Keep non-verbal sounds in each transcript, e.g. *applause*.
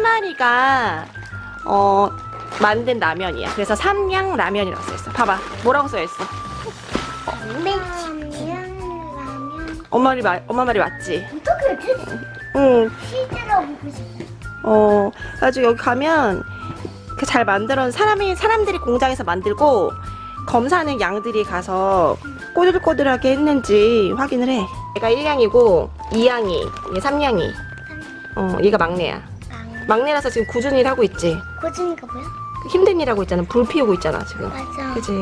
마리가 어 만든 라면이야. 그래서 삼양 라면이라고 써있어. 봐봐. 뭐라고 써있어? 엄마 말이 마, 엄마 말이 맞지? 어떻게 지 응. 치즈로 먹고 싶어 어, 가지고 여기 가면 그잘 만들어 사람이 사람들이 공장에서 만들고 검사하는 양들이 가서 꼬들꼬들하게 했는지 확인을 해. 얘가 1량이고 2양이, 얘 3량이. 어, 얘가 막내야. 빵 막내라서 지금 꾸준히 일 하고 있지. 고진이가 뭐야? 힘든 일 하고 있잖아. 불 피우고 있잖아, 지금. 맞아 그지?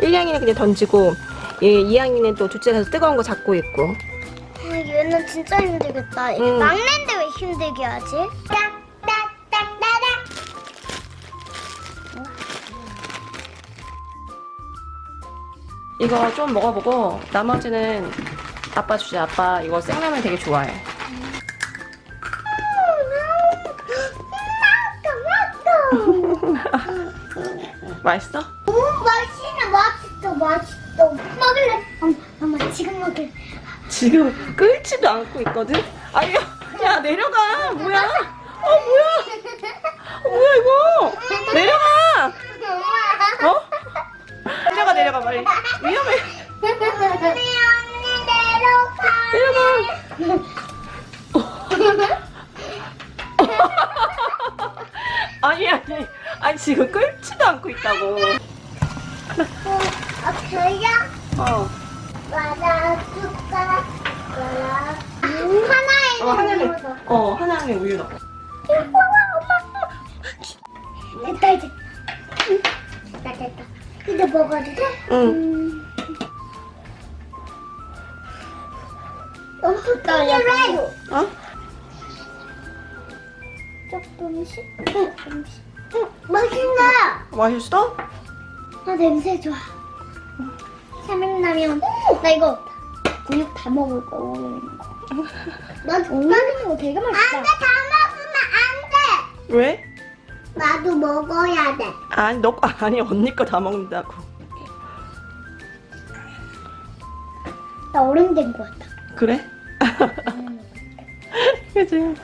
1량이는 그냥 던지고 얘 2학년은 또 둘째라서 뜨거운 거 잡고 있고 아, 얘는 진짜 힘들겠다 응. 막내인데 왜 힘들게 하지? 이거 좀 먹어보고 나머지는 아빠 주자 아빠 이거 생라면 되게 좋아해 *laughs* 맛있어? 오 맛있네 맛있어 맛있어 먹을래? 엄마, 엄마 지금 먹을래 지금 끓지도 않고 있거든? 아유 야 내려가 뭐야? 어 뭐야? 어, 뭐야 이거? 내려가! 어? 내려가 내려가 빨리 위험해 우리 언니 내려가 내려가 *laughs* *laughs* 아니 아니. 아니 지금 끓지도 않고 있다고. 아 그야? 어, 맞아 숟가락 하나에 어 하나는 넣어서. 어 하나는 우유 넣어. 됐다 이제. 됐다 됐다. 이제 먹어도 돼? 응. 음. 떨려요 어? 조금씩 조금씩 응, 맛있다! 맛있어? 아 냄새 좋아. 삼양라면. 나 이거 근육 다 먹을 거야 나 젓가락 거 되게 맛있다. 안돼 다 먹으면 안돼! 왜? 나도 먹어야 돼. 아니 너 거- 아니 언니 거 다 먹는다고. 나 어른 된 거 같다 그래? *laughs* 그지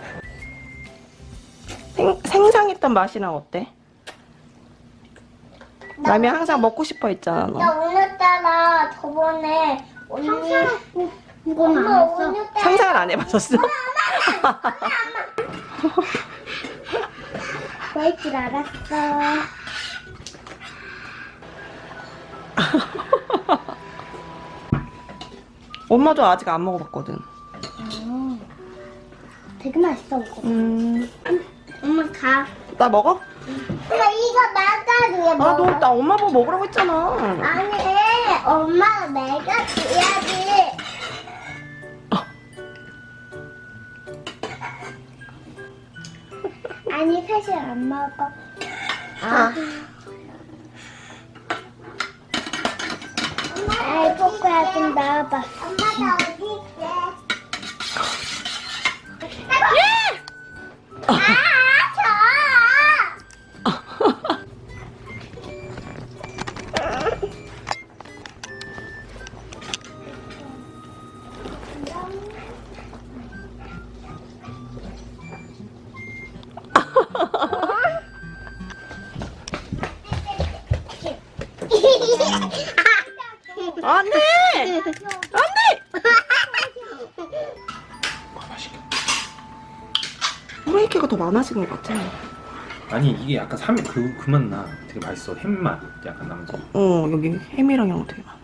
생, 생상했던 맛이랑 어때? 라면 항상 먹고 싶어 했잖아. 나너 오늘따라 저번에 언니 이건 안 했어. 상상을 안 해봤었어? 그럴 *laughs* 줄 알았어. *laughs* 엄마도 아직 안 먹어봤거든. 되게 맛있어 이거. 음, 엄마 가 나 먹어? 엄마 이거 나가줘야 아, 먹어 너, 나 엄마 보고 먹으라고 했잖아. 아니 엄마가 내가 줘야지 아니 사실 안 먹어 아. 아이 포크야 좀 나와봐 엄마가 안 돼! 안 돼! 후레이크가 더 많아진 것 같아. 아니 이게 약간 삼 그 그맛 나 되게 맛있어 햄맛 약간 나면서 어, 여기 햄이랑 이런 거 되게 많아.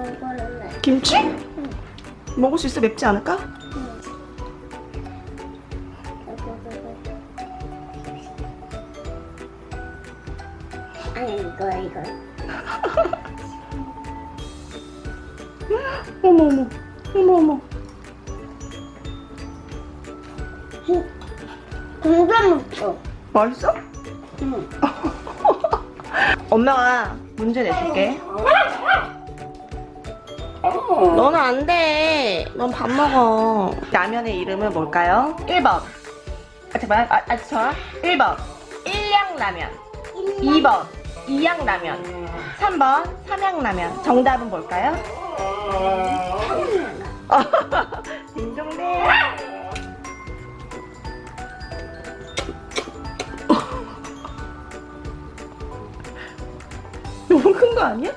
먹을래. 김치? 먹을 수 있어? 맵지 않을까? 아니 이거 이거. 어머, 어머. 어머, 어머. 공감 먹어. 맛있어? 응. *laughs* 엄마가 문제 내줄게. 너는 안 돼. 넌 밥 먹어. 라면의 이름은 뭘까요? 1번. 아, 잠깐만. 아, 아, 저 1번. 일양라면. 2번. 이양라면. 3번. 삼양라면. 정답은 뭘까요? *laughs* 딩동댕. *laughs* 너무 큰 거 아니야?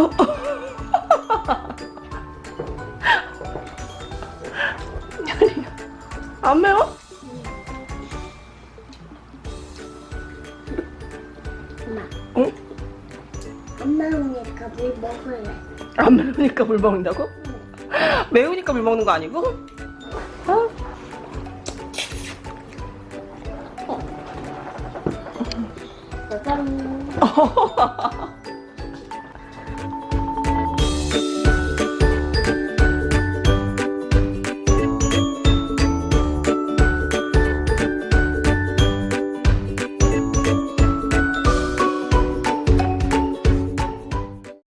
*laughs* 안 매워? 엄마. 응? 엄마 오니까 물 먹을래. 안 매우니까 물 먹는다고? 매우니까 물 먹는 거 아니고? 어? 짜잔. *laughs*